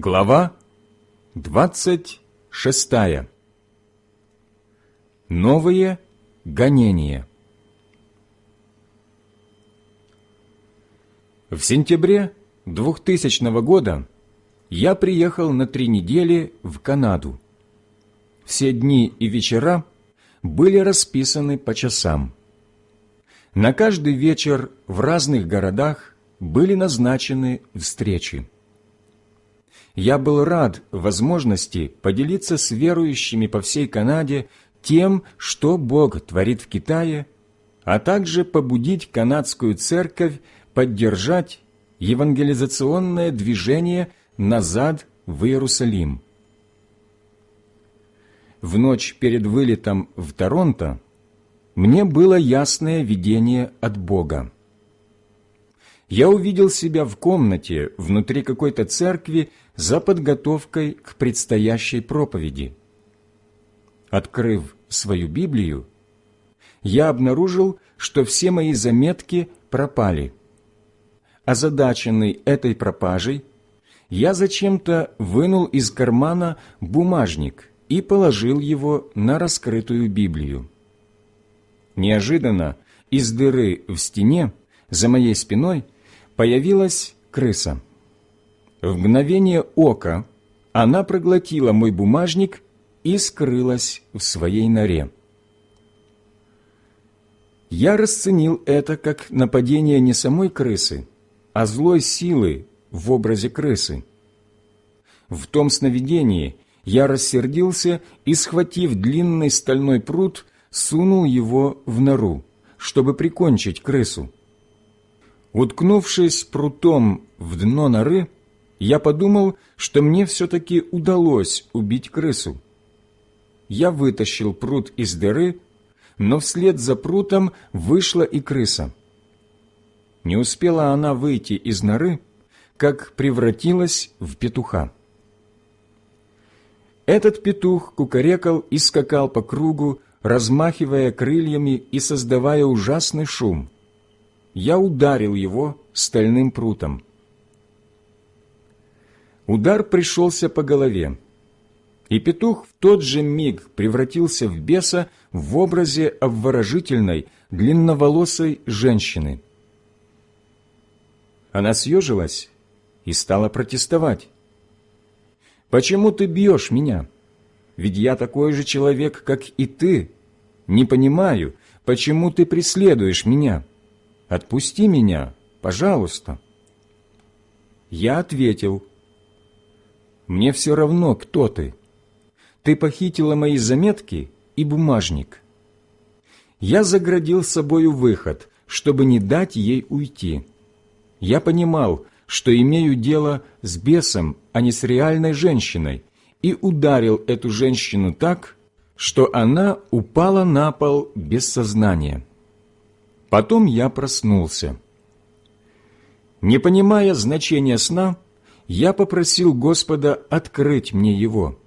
Глава двадцать шестая. Новые гонения. В сентябре 2000 года я приехал на три недели в Канаду. Все дни и вечера были расписаны по часам. На каждый вечер в разных городах были назначены встречи я был рад возможности поделиться с верующими по всей Канаде тем, что Бог творит в Китае, а также побудить канадскую церковь поддержать евангелизационное движение назад в Иерусалим. В ночь перед вылетом в Торонто мне было ясное видение от Бога. Я увидел себя в комнате внутри какой-то церкви за подготовкой к предстоящей проповеди. Открыв свою Библию, я обнаружил, что все мои заметки пропали. Озадаченный этой пропажей, я зачем-то вынул из кармана бумажник и положил его на раскрытую Библию. Неожиданно из дыры в стене за моей спиной появилась крыса. В мгновение ока она проглотила мой бумажник и скрылась в своей норе. Я расценил это как нападение не самой крысы, а злой силы в образе крысы. В том сновидении я рассердился и, схватив длинный стальной пруд, сунул его в нору, чтобы прикончить крысу. Уткнувшись прутом в дно норы, я подумал, что мне все-таки удалось убить крысу. Я вытащил прут из дыры, но вслед за прутом вышла и крыса. Не успела она выйти из норы, как превратилась в петуха. Этот петух кукарекал и скакал по кругу, размахивая крыльями и создавая ужасный шум. Я ударил его стальным прутом. Удар пришелся по голове, и петух в тот же миг превратился в беса в образе обворожительной, длинноволосой женщины. Она съежилась и стала протестовать. «Почему ты бьешь меня? Ведь я такой же человек, как и ты. Не понимаю, почему ты преследуешь меня? Отпусти меня, пожалуйста». Я ответил, мне все равно, кто ты. Ты похитила мои заметки и бумажник. Я заградил собою выход, чтобы не дать ей уйти. Я понимал, что имею дело с бесом, а не с реальной женщиной, и ударил эту женщину так, что она упала на пол без сознания. Потом я проснулся. Не понимая значения сна, я попросил Господа открыть мне его.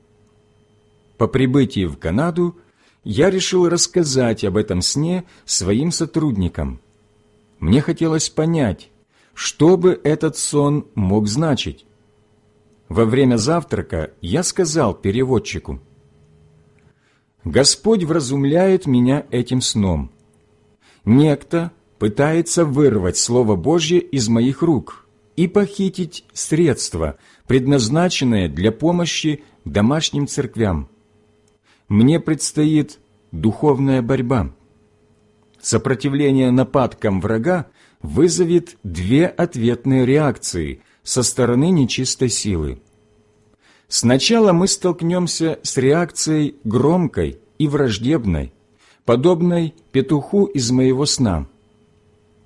По прибытии в Канаду я решил рассказать об этом сне своим сотрудникам. Мне хотелось понять, что бы этот сон мог значить. Во время завтрака я сказал переводчику, «Господь вразумляет меня этим сном. Некто пытается вырвать Слово Божье из моих рук, и похитить средства, предназначенные для помощи домашним церквям. Мне предстоит духовная борьба. Сопротивление нападкам врага вызовет две ответные реакции со стороны нечистой силы. Сначала мы столкнемся с реакцией громкой и враждебной, подобной петуху из моего сна.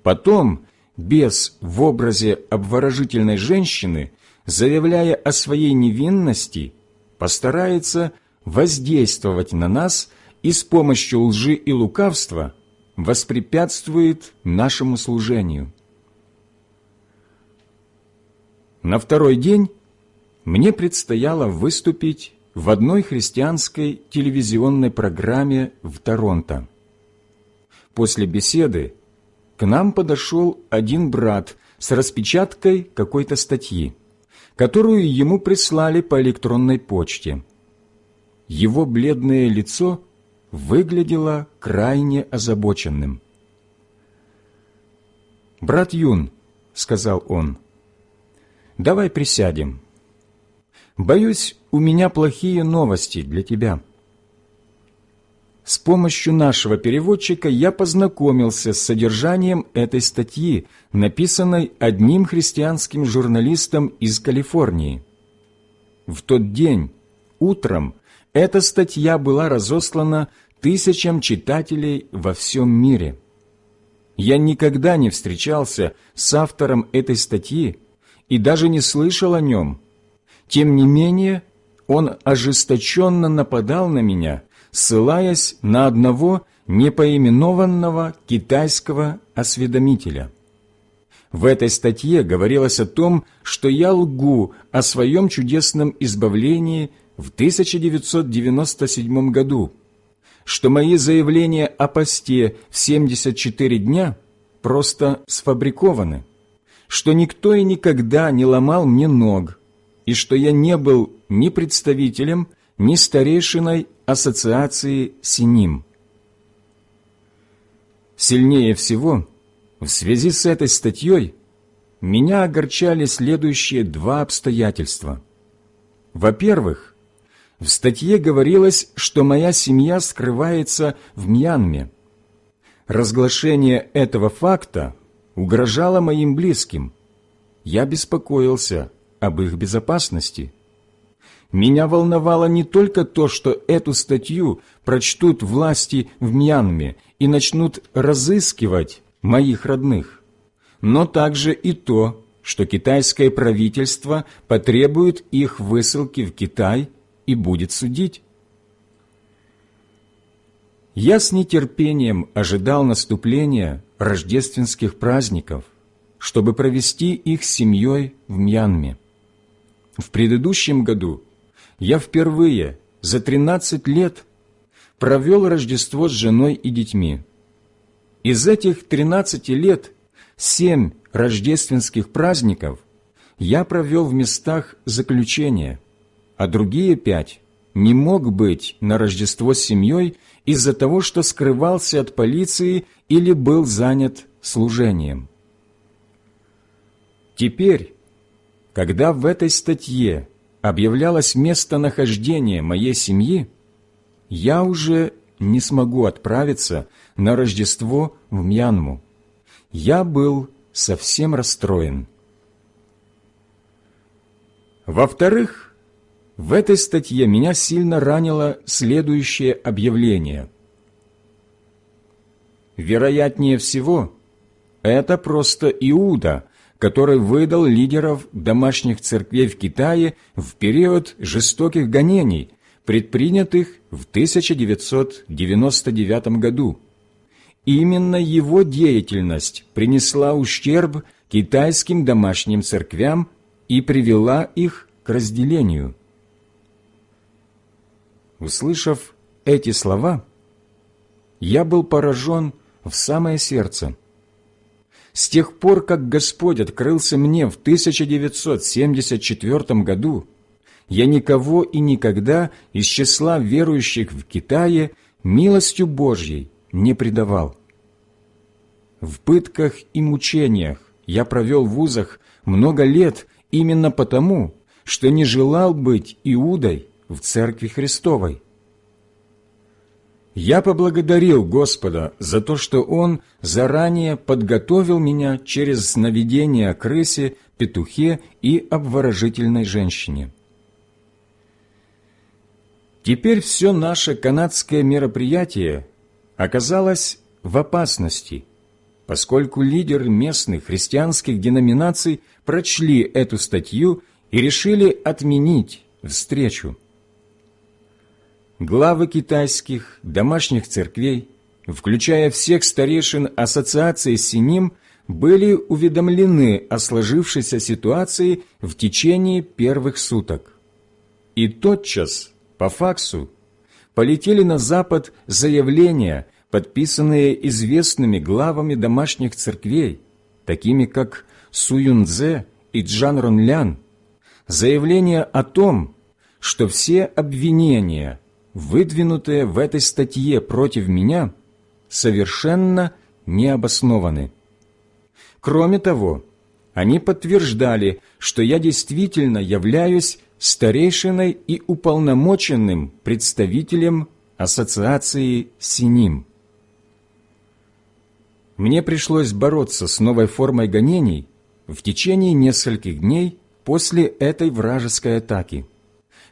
Потом бес в образе обворожительной женщины, заявляя о своей невинности, постарается воздействовать на нас и с помощью лжи и лукавства воспрепятствует нашему служению. На второй день мне предстояло выступить в одной христианской телевизионной программе в Торонто. После беседы к нам подошел один брат с распечаткой какой-то статьи, которую ему прислали по электронной почте. Его бледное лицо выглядело крайне озабоченным. «Брат Юн», — сказал он, — «давай присядем. Боюсь, у меня плохие новости для тебя». С помощью нашего переводчика я познакомился с содержанием этой статьи, написанной одним христианским журналистом из Калифорнии. В тот день, утром, эта статья была разослана тысячам читателей во всем мире. Я никогда не встречался с автором этой статьи и даже не слышал о нем. Тем не менее, он ожесточенно нападал на меня – ссылаясь на одного непоименованного китайского осведомителя. В этой статье говорилось о том, что я лгу о своем чудесном избавлении в 1997 году, что мои заявления о посте в 74 дня просто сфабрикованы, что никто и никогда не ломал мне ног, и что я не был ни представителем, ни старейшиной ассоциации Синим. Сильнее всего, в связи с этой статьей, меня огорчали следующие два обстоятельства. Во-первых, в статье говорилось, что моя семья скрывается в Мьянме. Разглашение этого факта угрожало моим близким. Я беспокоился об их безопасности. Меня волновало не только то, что эту статью прочтут власти в Мьянме и начнут разыскивать моих родных, но также и то, что китайское правительство потребует их высылки в Китай и будет судить. Я с нетерпением ожидал наступления рождественских праздников, чтобы провести их с семьей в Мьянме. В предыдущем году я впервые за 13 лет провел Рождество с женой и детьми. Из этих 13 лет семь рождественских праздников я провел в местах заключения, а другие пять не мог быть на Рождество с семьей из-за того, что скрывался от полиции или был занят служением. Теперь, когда в этой статье объявлялось местонахождение моей семьи, я уже не смогу отправиться на Рождество в Мьянму. Я был совсем расстроен. Во-вторых, в этой статье меня сильно ранило следующее объявление. Вероятнее всего, это просто Иуда – который выдал лидеров домашних церквей в Китае в период жестоких гонений, предпринятых в 1999 году. Именно его деятельность принесла ущерб китайским домашним церквям и привела их к разделению. Услышав эти слова, я был поражен в самое сердце – с тех пор, как Господь открылся мне в 1974 году, я никого и никогда из числа верующих в Китае милостью Божьей не предавал. В пытках и мучениях я провел в вузах много лет именно потому, что не желал быть Иудой в Церкви Христовой. Я поблагодарил Господа за то, что Он заранее подготовил меня через сновидение о крысе, петухе и обворожительной женщине. Теперь все наше канадское мероприятие оказалось в опасности, поскольку лидеры местных христианских деноминаций прочли эту статью и решили отменить встречу главы китайских домашних церквей, включая всех старейшин Ассоциации Синим, были уведомлены о сложившейся ситуации в течение первых суток. И тотчас, по факсу, полетели на Запад заявления, подписанные известными главами домашних церквей, такими как Суюнзе и Джан Ронлян, заявление о том, что все обвинения, выдвинутые в этой статье против меня, совершенно необоснованы. Кроме того, они подтверждали, что я действительно являюсь старейшиной и уполномоченным представителем Ассоциации Синим. Мне пришлось бороться с новой формой гонений в течение нескольких дней после этой вражеской атаки,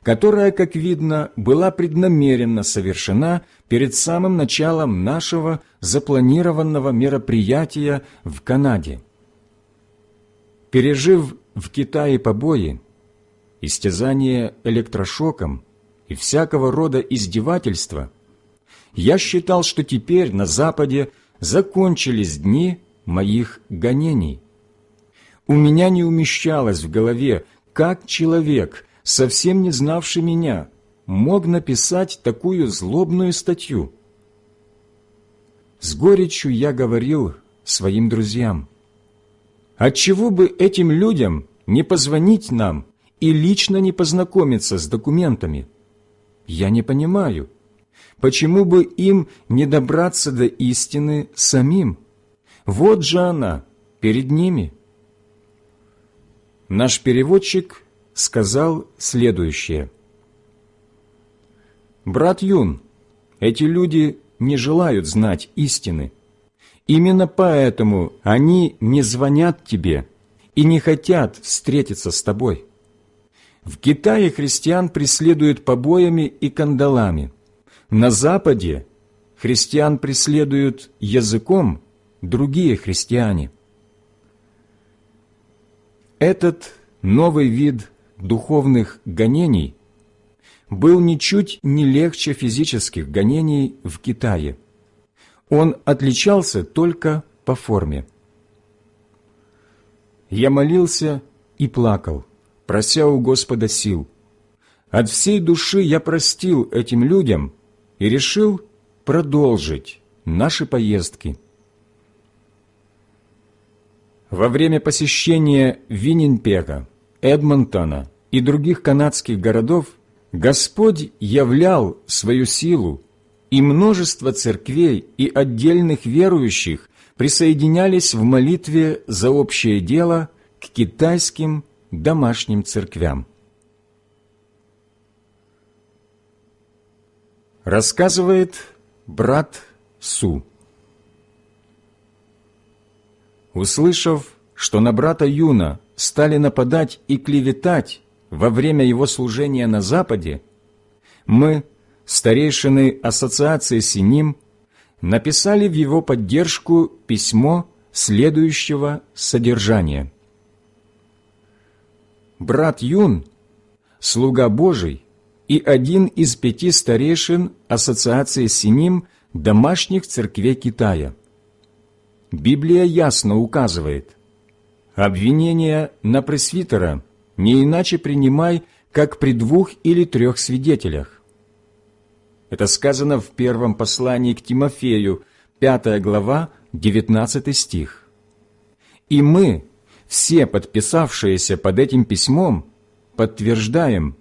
которая, как видно, была преднамеренно совершена перед самым началом нашего запланированного мероприятия в Канаде. Пережив в Китае побои, истязание электрошоком и всякого рода издевательства, я считал, что теперь на Западе закончились дни моих гонений. У меня не умещалось в голове, как человек, совсем не знавший меня, мог написать такую злобную статью. С горечью я говорил своим друзьям, «Отчего бы этим людям не позвонить нам и лично не познакомиться с документами? Я не понимаю, почему бы им не добраться до истины самим? Вот же она, перед ними». Наш переводчик сказал следующее. «Брат Юн, эти люди не желают знать истины. Именно поэтому они не звонят тебе и не хотят встретиться с тобой. В Китае христиан преследуют побоями и кандалами. На Западе христиан преследуют языком другие христиане. Этот новый вид духовных гонений был ничуть не легче физических гонений в Китае. Он отличался только по форме. Я молился и плакал, прося у Господа сил. От всей души я простил этим людям и решил продолжить наши поездки. Во время посещения Виннинпека, Эдмонтона и других канадских городов Господь являл свою силу, и множество церквей и отдельных верующих присоединялись в молитве за общее дело к китайским домашним церквям. Рассказывает брат Су. Услышав, что на брата Юна стали нападать и клеветать во время его служения на Западе, мы, старейшины Ассоциации Синим, написали в его поддержку письмо следующего содержания. Брат Юн, слуга Божий и один из пяти старейшин Ассоциации Синим домашних церквей Китая – Библия ясно указывает, обвинение на пресвитера не иначе принимай, как при двух или трех свидетелях. Это сказано в первом послании к Тимофею, 5 глава, 19 стих. И мы, все подписавшиеся под этим письмом, подтверждаем,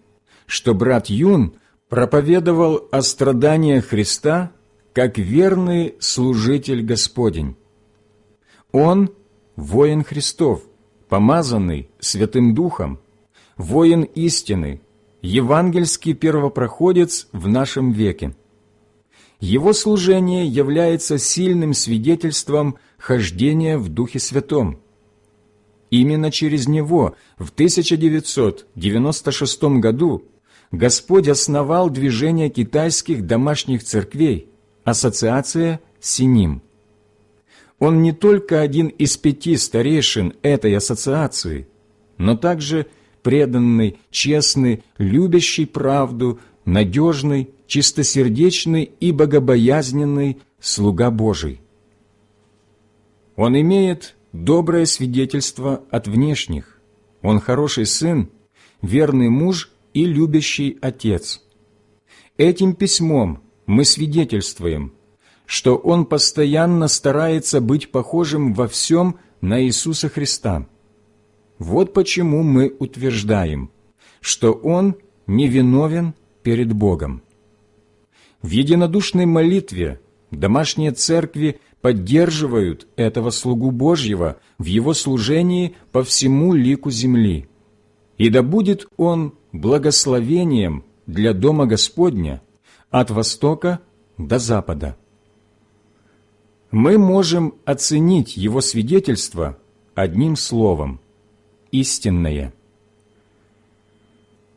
что брат Юн проповедовал о страданиях Христа как верный служитель Господень. Он – воин Христов, помазанный Святым Духом, воин истины, евангельский первопроходец в нашем веке. Его служение является сильным свидетельством хождения в Духе Святом. Именно через него в 1996 году Господь основал движение китайских домашних церквей, ассоциация «Синим». Он не только один из пяти старейшин этой ассоциации, но также преданный, честный, любящий правду, надежный, чистосердечный и богобоязненный слуга Божий. Он имеет доброе свидетельство от внешних. Он хороший сын, верный муж и любящий отец. Этим письмом мы свидетельствуем – что он постоянно старается быть похожим во всем на Иисуса Христа. Вот почему мы утверждаем, что он невиновен перед Богом. В единодушной молитве домашние церкви поддерживают этого слугу Божьего в его служении по всему лику земли. И да будет он благословением для Дома Господня от востока до запада. Мы можем оценить его свидетельство одним словом – истинное.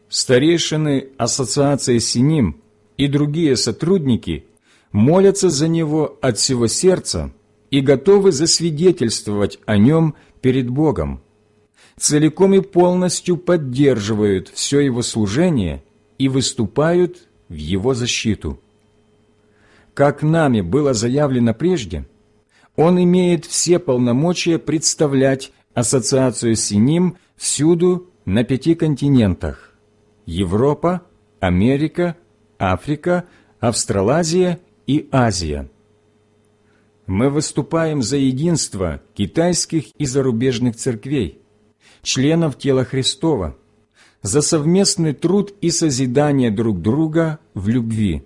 Старейшины Ассоциации Синим и другие сотрудники молятся за него от всего сердца и готовы засвидетельствовать о нем перед Богом, целиком и полностью поддерживают все его служение и выступают в его защиту. Как нами было заявлено прежде, он имеет все полномочия представлять Ассоциацию Синим всюду на пяти континентах – Европа, Америка, Африка, Австралазия и Азия. Мы выступаем за единство китайских и зарубежных церквей, членов тела Христова, за совместный труд и созидание друг друга в любви,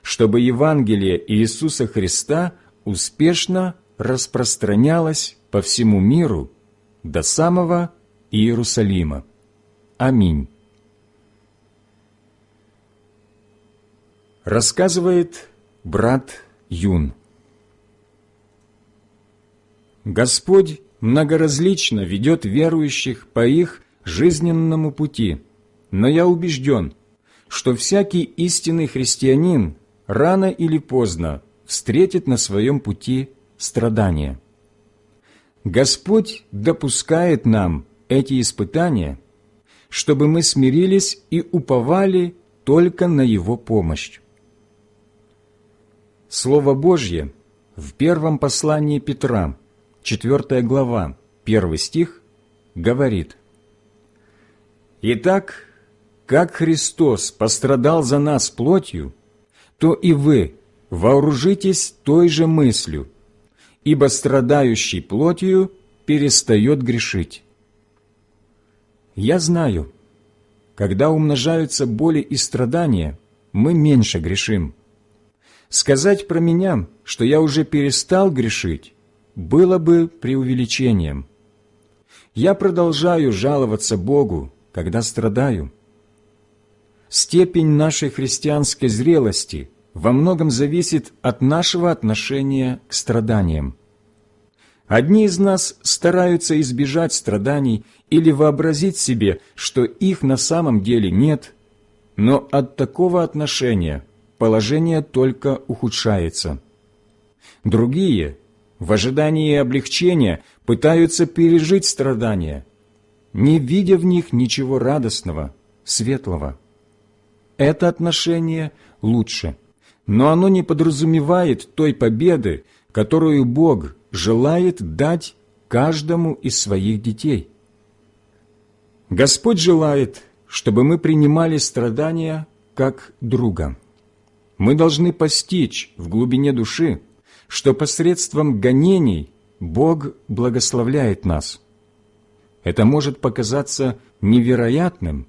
чтобы Евангелие Иисуса Христа успешно распространялось по всему миру до самого Иерусалима. Аминь. Рассказывает брат Юн. Господь многоразлично ведет верующих по их жизненному пути, но я убежден, что всякий истинный христианин рано или поздно встретит на своем пути страдания. Господь допускает нам эти испытания, чтобы мы смирились и уповали только на Его помощь. Слово Божье в первом послании Петра, 4 глава, 1 стих, говорит «Итак, как Христос пострадал за нас плотью, то и вы вооружитесь той же мыслью, ибо страдающий плотью перестает грешить». Я знаю, когда умножаются боли и страдания, мы меньше грешим – Сказать про меня, что я уже перестал грешить, было бы преувеличением. Я продолжаю жаловаться Богу, когда страдаю. Степень нашей христианской зрелости во многом зависит от нашего отношения к страданиям. Одни из нас стараются избежать страданий или вообразить себе, что их на самом деле нет, но от такого отношения положение только ухудшается. Другие, в ожидании облегчения, пытаются пережить страдания, не видя в них ничего радостного, светлого. Это отношение лучше, но оно не подразумевает той победы, которую Бог желает дать каждому из своих детей. Господь желает, чтобы мы принимали страдания как друга – мы должны постичь в глубине души, что посредством гонений Бог благословляет нас. Это может показаться невероятным,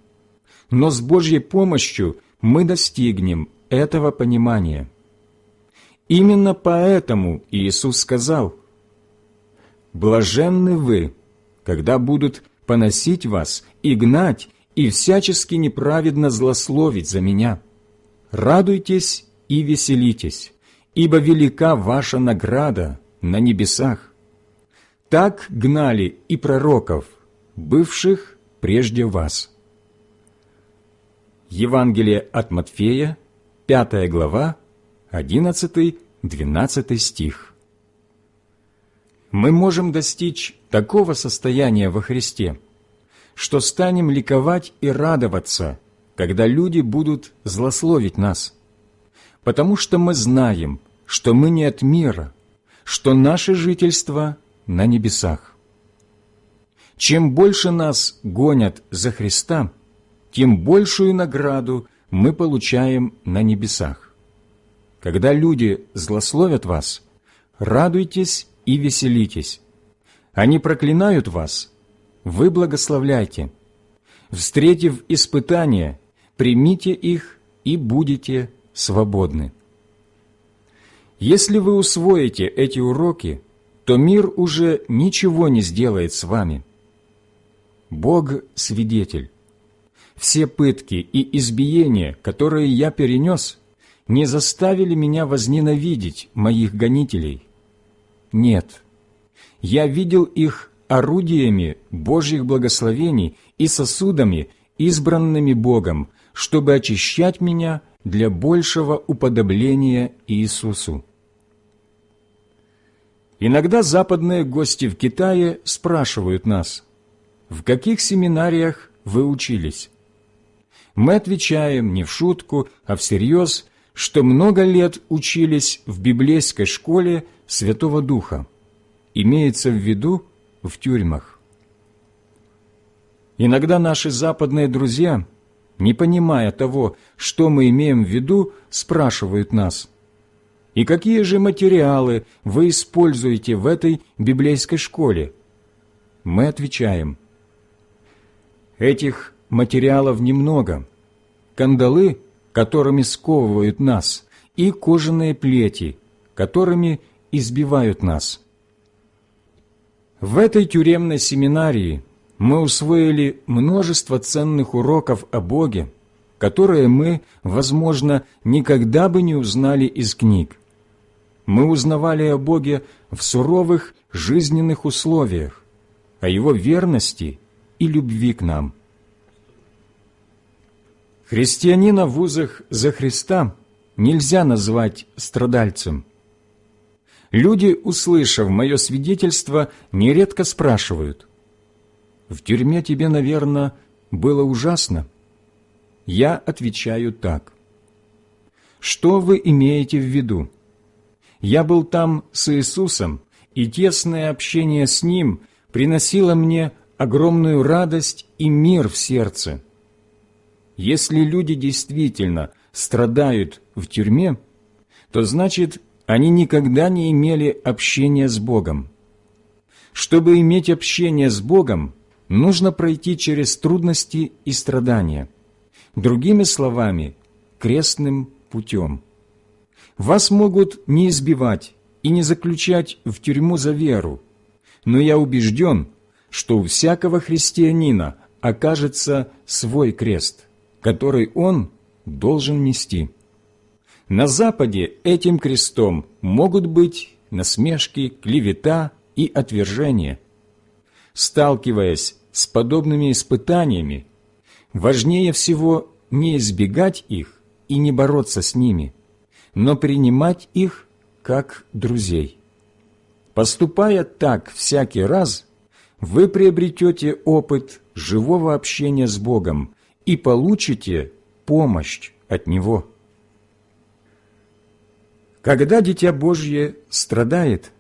но с Божьей помощью мы достигнем этого понимания. Именно поэтому Иисус сказал, «Блаженны вы, когда будут поносить вас и гнать, и всячески неправедно злословить за Меня» радуйтесь и веселитесь, ибо велика ваша награда на небесах. Так гнали и пророков, бывших прежде вас. Евангелие от Матфея, 5 глава, 11-12 стих. Мы можем достичь такого состояния во Христе, что станем ликовать и радоваться – когда люди будут злословить нас, потому что мы знаем, что мы не от мира, что наше жительство на небесах. Чем больше нас гонят за Христа, тем большую награду мы получаем на небесах. Когда люди злословят вас, радуйтесь и веселитесь. Они проклинают вас, вы благословляйте – встретив испытания, примите их и будете свободны. Если вы усвоите эти уроки, то мир уже ничего не сделает с вами. Бог – свидетель. Все пытки и избиения, которые я перенес, не заставили меня возненавидеть моих гонителей. Нет, я видел их орудиями Божьих благословений и сосудами, избранными Богом, чтобы очищать меня для большего уподобления Иисусу. Иногда западные гости в Китае спрашивают нас, в каких семинариях вы учились? Мы отвечаем не в шутку, а всерьез, что много лет учились в библейской школе Святого Духа. Имеется в виду в тюрьмах. Иногда наши западные друзья, не понимая того, что мы имеем в виду, спрашивают нас, «И какие же материалы вы используете в этой библейской школе?» Мы отвечаем, «Этих материалов немного. Кандалы, которыми сковывают нас, и кожаные плети, которыми избивают нас». В этой тюремной семинарии мы усвоили множество ценных уроков о Боге, которые мы, возможно, никогда бы не узнали из книг. Мы узнавали о Боге в суровых жизненных условиях, о Его верности и любви к нам. Христианина в вузах за Христа нельзя назвать страдальцем. Люди, услышав мое свидетельство, нередко спрашивают, «В тюрьме тебе, наверное, было ужасно?» Я отвечаю так. Что вы имеете в виду? Я был там с Иисусом, и тесное общение с Ним приносило мне огромную радость и мир в сердце. Если люди действительно страдают в тюрьме, то значит, они никогда не имели общения с Богом. Чтобы иметь общение с Богом, нужно пройти через трудности и страдания. Другими словами, крестным путем. Вас могут не избивать и не заключать в тюрьму за веру, но я убежден, что у всякого христианина окажется свой крест, который он должен нести. На Западе этим крестом могут быть насмешки, клевета и отвержение. Сталкиваясь с подобными испытаниями, важнее всего не избегать их и не бороться с ними, но принимать их как друзей. Поступая так всякий раз, вы приобретете опыт живого общения с Богом и получите помощь от Него. Когда Дитя Божье страдает,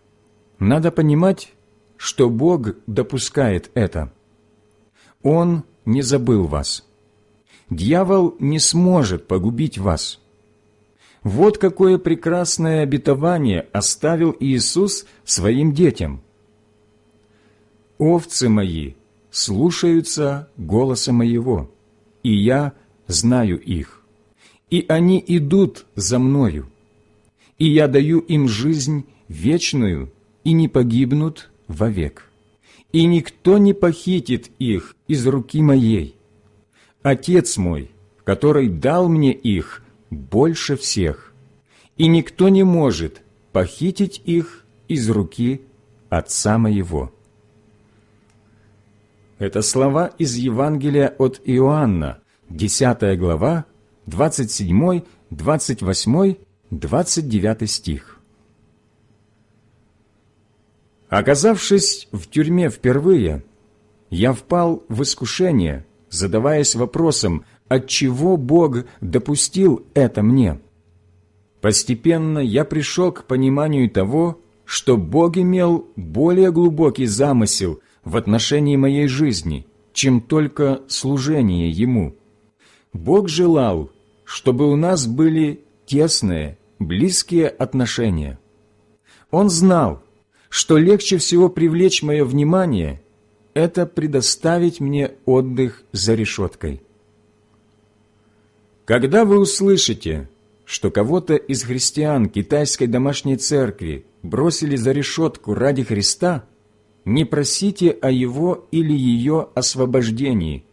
надо понимать, что Бог допускает это. Он не забыл вас. Дьявол не сможет погубить вас. Вот какое прекрасное обетование оставил Иисус своим детям. «Овцы мои слушаются голоса моего, и я знаю их, и они идут за мною» и я даю им жизнь вечную, и не погибнут вовек. И никто не похитит их из руки моей. Отец мой, который дал мне их, больше всех, и никто не может похитить их из руки Отца моего». Это слова из Евангелия от Иоанна, 10 глава, 27, 28 29 стих. Оказавшись в тюрьме впервые, я впал в искушение, задаваясь вопросом, отчего Бог допустил это мне. Постепенно я пришел к пониманию того, что Бог имел более глубокий замысел в отношении моей жизни, чем только служение Ему. Бог желал, чтобы у нас были тесные, близкие отношения. Он знал, что легче всего привлечь мое внимание – это предоставить мне отдых за решеткой. Когда вы услышите, что кого-то из христиан китайской домашней церкви бросили за решетку ради Христа, не просите о его или ее освобождении,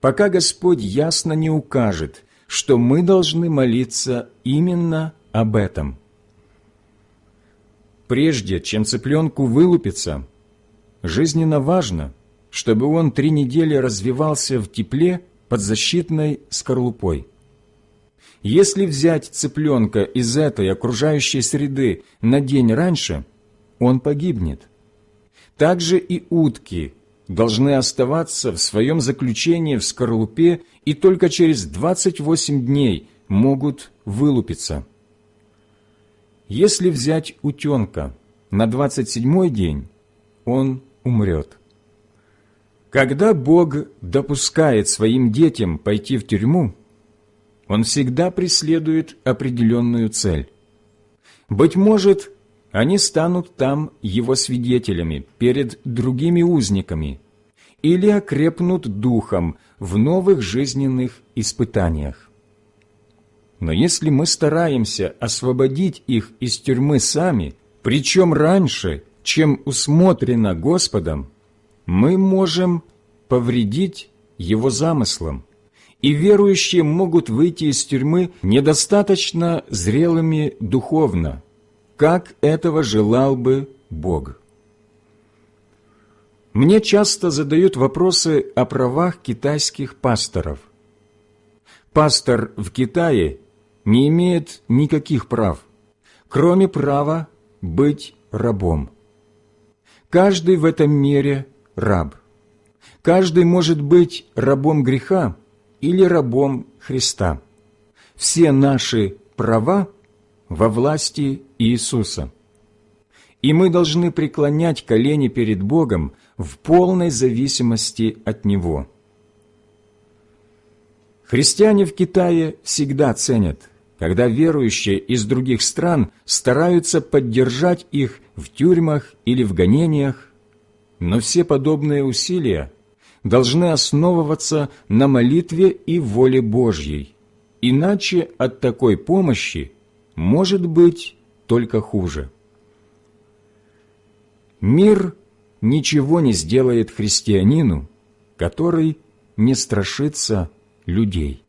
пока Господь ясно не укажет, что мы должны молиться именно об этом. Прежде чем цыпленку вылупиться, жизненно важно, чтобы он три недели развивался в тепле под защитной скорлупой. Если взять цыпленка из этой окружающей среды на день раньше, он погибнет. Также и утки должны оставаться в своем заключении в скорлупе и только через 28 дней могут вылупиться. Если взять утенка на 27-й день, он умрет. Когда Бог допускает своим детям пойти в тюрьму, Он всегда преследует определенную цель. Быть может, они станут там Его свидетелями перед другими узниками или окрепнут духом в новых жизненных испытаниях. Но если мы стараемся освободить их из тюрьмы сами, причем раньше, чем усмотрено Господом, мы можем повредить Его замыслам, и верующие могут выйти из тюрьмы недостаточно зрелыми духовно, как этого желал бы Бог. Мне часто задают вопросы о правах китайских пасторов. Пастор в Китае не имеет никаких прав, кроме права быть рабом. Каждый в этом мире раб. Каждый может быть рабом греха или рабом Христа. Все наши права во власти Иисуса. И мы должны преклонять колени перед Богом в полной зависимости от Него. Христиане в Китае всегда ценят, когда верующие из других стран стараются поддержать их в тюрьмах или в гонениях, но все подобные усилия должны основываться на молитве и воле Божьей, иначе от такой помощи может быть только хуже. Мир ничего не сделает христианину, который не страшится людей.